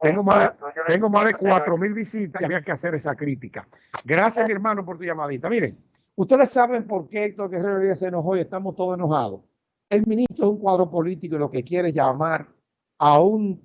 tengo más, tengo más de cuatro mil visitas y había que hacer esa crítica. Gracias, mi hermano, por tu llamadita. Miren, ustedes saben por qué Héctor Guerrero Díaz se enojó y estamos todos enojados. El ministro es un cuadro político y lo que quiere llamar a, un,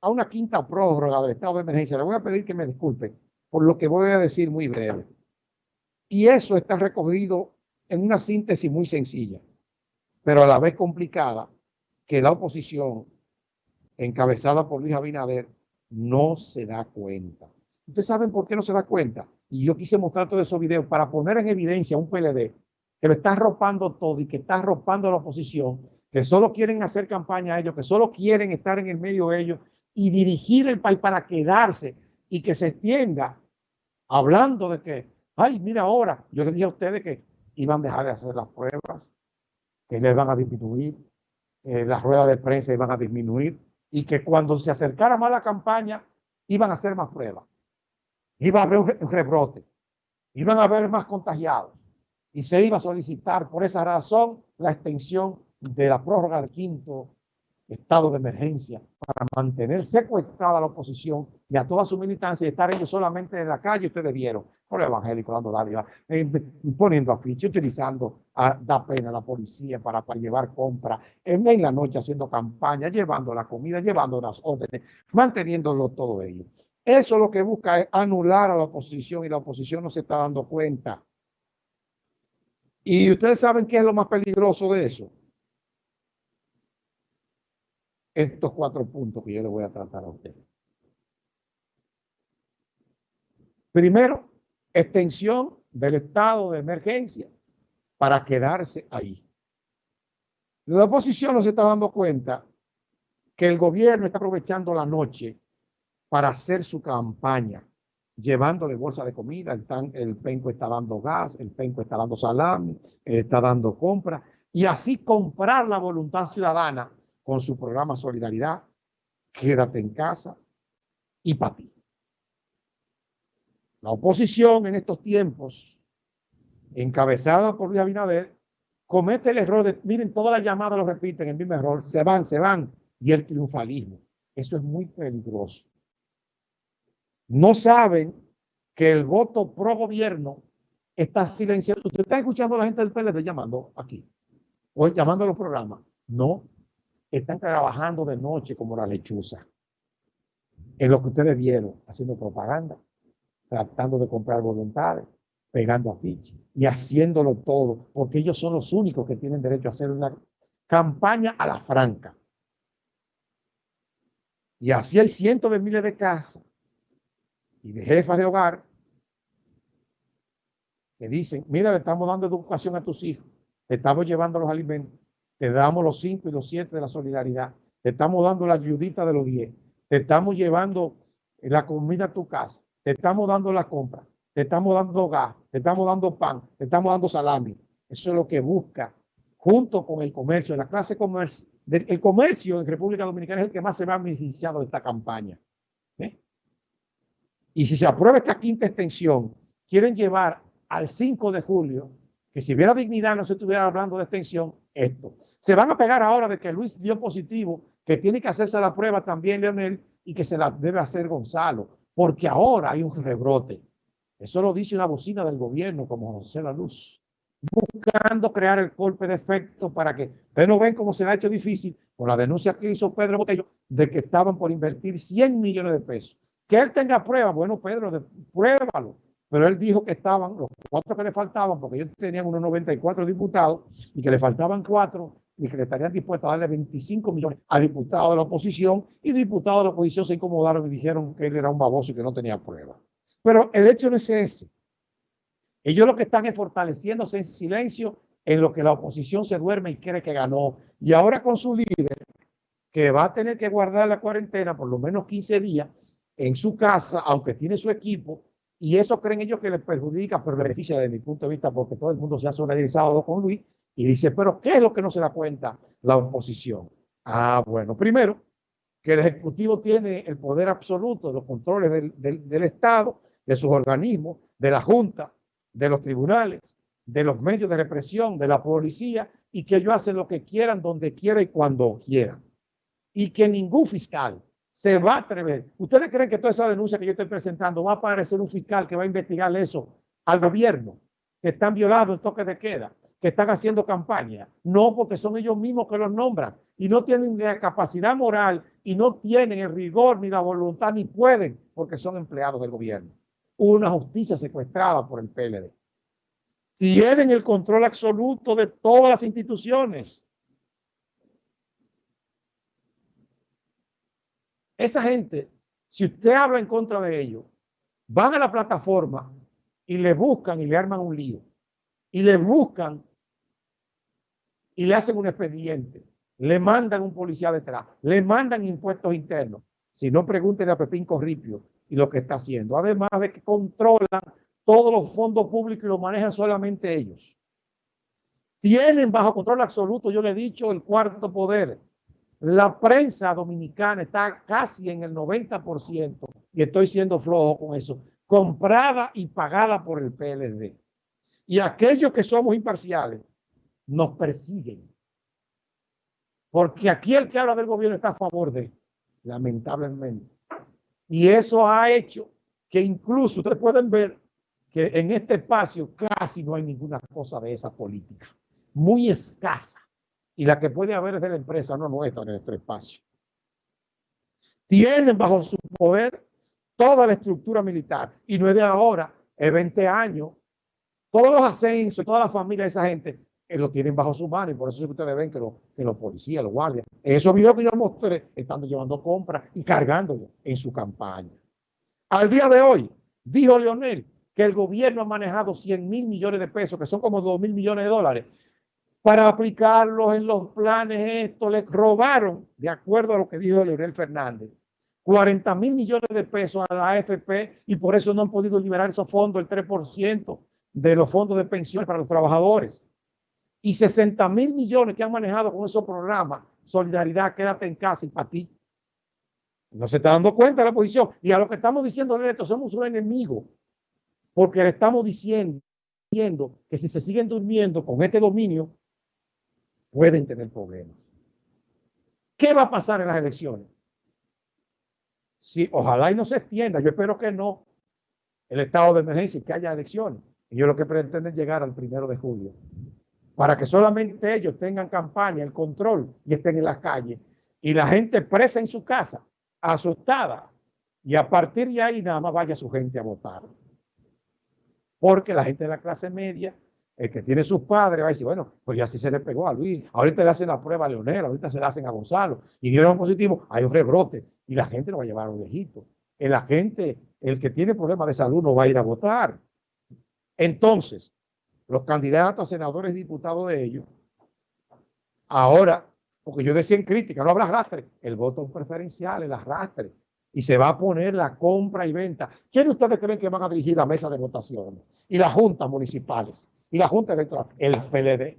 a una quinta prórroga del estado de emergencia. Le voy a pedir que me disculpen por lo que voy a decir muy breve. Y eso está recogido en una síntesis muy sencilla, pero a la vez complicada, que la oposición, encabezada por Luis Abinader, no se da cuenta. Ustedes saben por qué no se da cuenta. Y yo quise mostrar todos esos videos para poner en evidencia un PLD que lo está arropando todo y que está arropando a la oposición, que solo quieren hacer campaña a ellos, que solo quieren estar en el medio de ellos y dirigir el país para quedarse y que se extienda hablando de que, ay, mira ahora, yo les dije a ustedes que iban a dejar de hacer las pruebas, que les van a disminuir, que las ruedas de prensa iban a disminuir y que cuando se acercara más la campaña iban a hacer más pruebas. Iba a haber un rebrote, iban a haber más contagiados y se iba a solicitar por esa razón la extensión de la prórroga del quinto estado de emergencia para mantener secuestrada la oposición y a toda su militancia y estar ellos solamente en la calle, ustedes vieron, por el evangélico dando dádiva, eh, poniendo afiche, utilizando a, da pena a la policía para, llevar compra, en, en, la noche haciendo campaña, llevando la comida, llevando las órdenes, manteniéndolo todo ello. Eso lo que busca es anular a la oposición y la oposición no se está dando cuenta. Y ustedes saben qué es lo más peligroso de eso. Estos cuatro puntos que yo les voy a tratar a ustedes. Primero, extensión del estado de emergencia para quedarse ahí. La oposición no se está dando cuenta que el gobierno está aprovechando la noche para hacer su campaña, llevándole bolsa de comida, el, penco está dando gas, el penco está dando salami, está dando compra, y así comprar la voluntad ciudadana con su programa Solidaridad, Quédate en casa y para ti. La oposición en estos tiempos, encabezada por Luis Abinader, comete el error de, miren, todas las llamadas lo repiten, el mismo error, se van, se van, y el triunfalismo. Eso es muy peligroso. No saben que el voto pro gobierno está silenciado. Usted está escuchando a la gente del PLD llamando aquí, o llamando a los programas. No, están trabajando de noche como la lechuza. En lo que ustedes vieron, haciendo propaganda, tratando de comprar voluntades, pegando afiches y haciéndolo todo, porque ellos son los únicos que tienen derecho a hacer una campaña a la franca. Y así hay cientos de miles de casas y de jefas de hogar que dicen, mira, le estamos dando educación a tus hijos, te estamos llevando los alimentos, te damos los cinco y los siete de la solidaridad, te estamos dando la ayudita de los diez, te estamos llevando la comida a tu casa, te estamos dando la compra, te estamos dando gas, te estamos dando pan, te estamos dando salami. Eso es lo que busca, junto con el comercio, la clase comercio, el comercio en República Dominicana es el que más se va beneficiado de esta campaña. Y si se aprueba esta quinta extensión, quieren llevar al 5 de julio, que si hubiera dignidad no se estuviera hablando de extensión, esto. Se van a pegar ahora de que Luis dio positivo, que tiene que hacerse la prueba también Leonel y que se la debe hacer Gonzalo, porque ahora hay un rebrote. Eso lo dice una bocina del gobierno como José La Luz, buscando crear el golpe de efecto para que ustedes no ven cómo se ha hecho difícil con la denuncia que hizo Pedro Botello de que estaban por invertir 100 millones de pesos. Que él tenga pruebas, bueno, Pedro, pruébalo. Pero él dijo que estaban los cuatro que le faltaban, porque ellos tenían unos 94 diputados y que le faltaban cuatro y que le estarían dispuestos a darle 25 millones a diputados de la oposición y diputados de la oposición se incomodaron y dijeron que él era un baboso y que no tenía pruebas. Pero el hecho no es ese. Ellos lo que están es fortaleciéndose en silencio en lo que la oposición se duerme y cree que ganó. Y ahora con su líder, que va a tener que guardar la cuarentena por lo menos 15 días en su casa, aunque tiene su equipo, y eso creen ellos que les perjudica, pero beneficia desde mi punto de vista, porque todo el mundo se ha solidarizado con Luis y dice, pero ¿qué es lo que no se da cuenta la oposición? Ah, bueno, primero, que el Ejecutivo tiene el poder absoluto de los controles del, del, Estado, de sus organismos, de la Junta, de los tribunales, de los medios de represión, de la policía, y que ellos hacen lo que quieran, donde quieran y cuando quieran. Y que ningún fiscal se va a atrever. ¿Ustedes creen que toda esa denuncia que yo estoy presentando va a aparecer un fiscal que va a investigar eso al gobierno? Que están violando el toque de queda, que están haciendo campaña. No, porque son ellos mismos que los nombran y no tienen la capacidad moral y no tienen el rigor ni la voluntad ni pueden porque son empleados del gobierno. Una justicia secuestrada por el PLD. Tienen el control absoluto de todas las instituciones. Esa gente, si usted habla en contra de ellos, van a la plataforma y le buscan y le arman un lío. Y le buscan y le hacen un expediente. Le mandan un policía detrás. Le mandan impuestos internos. Si no, pregunten a Pepín Corripio y lo que está haciendo. Además de que controlan todos los fondos públicos y los manejan solamente ellos. Tienen bajo control absoluto, yo le he dicho, el cuarto poder. La prensa dominicana está casi en el 90%, y estoy siendo flojo con eso, comprada y pagada por el PLD. Y aquellos que somos imparciales nos persiguen. Porque aquí el que habla del gobierno está a favor de, lamentablemente. Y eso ha hecho que incluso ustedes pueden ver que en este espacio casi no hay ninguna cosa de esa política. Muy escasa y la que puede haber es de la empresa, no nuestra, en nuestro espacio. Tienen bajo su poder toda la estructura militar y no es de ahora, es 20 años. Todos los ascensos, toda la familia de esa gente eh, lo tienen bajo su mano y por eso es que ustedes ven que, que los policías, los guardias, en esos videos que yo mostré, están llevando compras y cargándolo en su campaña. Al día de hoy, dijo Leonel que el gobierno ha manejado 100 mil millones de pesos, que son como 2 mil millones de dólares, para aplicarlos en los planes esto, les robaron, de acuerdo a lo que dijo Leonel Fernández, 40 mil millones de pesos a la AFP y por eso no han podido liberar esos fondos, el 3% de los fondos de pensiones para los trabajadores. Y 60 mil millones que han manejado con esos programas, Solidaridad, quédate en casa y para ti. No se está dando cuenta de la posición. Y a lo que estamos diciendo, esto somos un enemigo, porque le estamos diciendo que si se siguen durmiendo con este dominio, pueden tener problemas. ¿Qué va a pasar en las elecciones? Si ojalá y no se extienda, yo espero que no, el estado de emergencia y que haya elecciones. Yo lo que pretenden llegar al primero de julio, para que solamente ellos tengan campaña, el control y estén en las calles. Y la gente presa en su casa, asustada. Y a partir de ahí nada más vaya su gente a votar. Porque la gente de la clase media el que tiene sus padres va a decir, bueno, pues ya sí se le pegó a Luis, ahorita le hacen la prueba a Leonel, ahorita se la hacen a Gonzalo, y dieron positivo, hay un rebrote, y la gente no va a llevar a los viejitos. El agente, el que tiene problemas de salud no va a ir a votar. Entonces, los candidatos a senadores y diputados de ellos, ahora, porque yo decía en crítica, no habrá arrastre, el voto preferencial, el arrastre, y se va a poner la compra y venta. ¿Quiénes ustedes creen que van a dirigir la mesa de votación y las juntas municipales? Y la Junta Electoral, el PLD.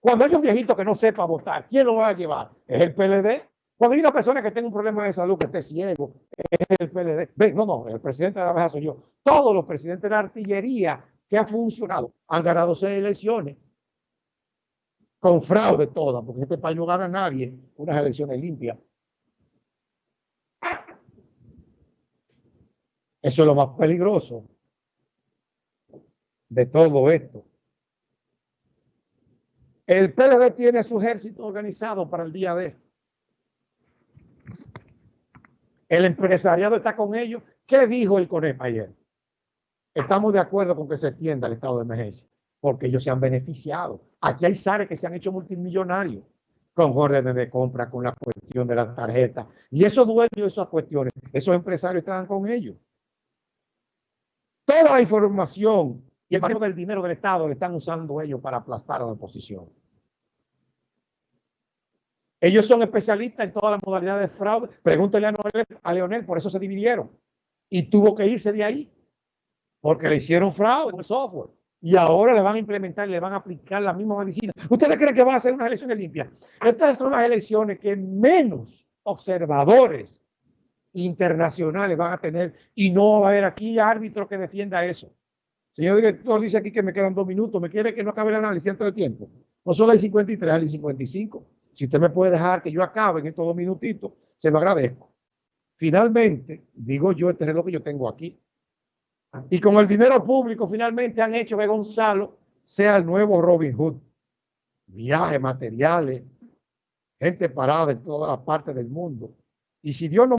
Cuando hay un viejito que no sepa votar, ¿quién lo va a llevar? Es el PLD. Cuando hay una persona que tenga un problema de salud, que esté ciego, es el PLD. Ven, no, no, el presidente de la mesa soy yo. Todos los presidentes de la artillería que ha funcionado han ganado seis elecciones con fraude todas, porque este país no gana a nadie unas elecciones limpias. Eso es lo más peligroso de todo esto. El PLD tiene su ejército organizado para el día de. El empresariado está con ellos. ¿Qué dijo el CONEP ayer? Estamos de acuerdo con que se extienda el estado de emergencia, porque ellos se han beneficiado. Aquí hay SARE que se han hecho multimillonarios con órdenes de compra, con la cuestión de las tarjetas. Y esos dueños de esas cuestiones, esos empresarios están con ellos. Toda la información y el del dinero del Estado le están usando ellos para aplastar a la oposición. Ellos son especialistas en todas las modalidades de fraude. Pregúntele a, Leonel, por eso se dividieron. Y tuvo que irse de ahí, porque le hicieron fraude con el software. Y ahora le van a implementar le van a aplicar la misma medicina. ¿Ustedes creen que van a hacer unas elecciones limpias? Estas son las elecciones que menos observadores internacionales van a tener y no va a haber aquí árbitro que defienda eso. Señor director, dice aquí que me quedan dos minutos. ¿Me quiere que no acabe el análisis antes de tiempo? No solo hay 53, hay 55. Si usted me puede dejar que yo acabe en estos dos minutitos, se lo agradezco. finalmente, digo yo, este reloj que yo tengo aquí, y con el dinero público finalmente han hecho que Gonzalo sea el nuevo Robin Hood. Viajes, materiales, gente parada en todas las partes del mundo. Y si Dios no